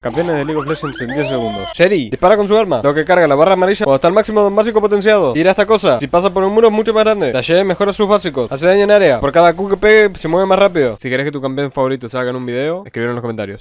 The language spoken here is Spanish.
Campeones de League of Legends en 10 segundos. Sherry, dispara con su arma. Lo que carga la barra amarilla cuando está al máximo de un básico potenciado. Tira esta cosa. Si pasa por un muro es mucho más grande. Dashe mejora sus básicos. Hace daño en área. Por cada Q que pegue se mueve más rápido. Si querés que tu campeón favorito salga en un video, escribir en los comentarios.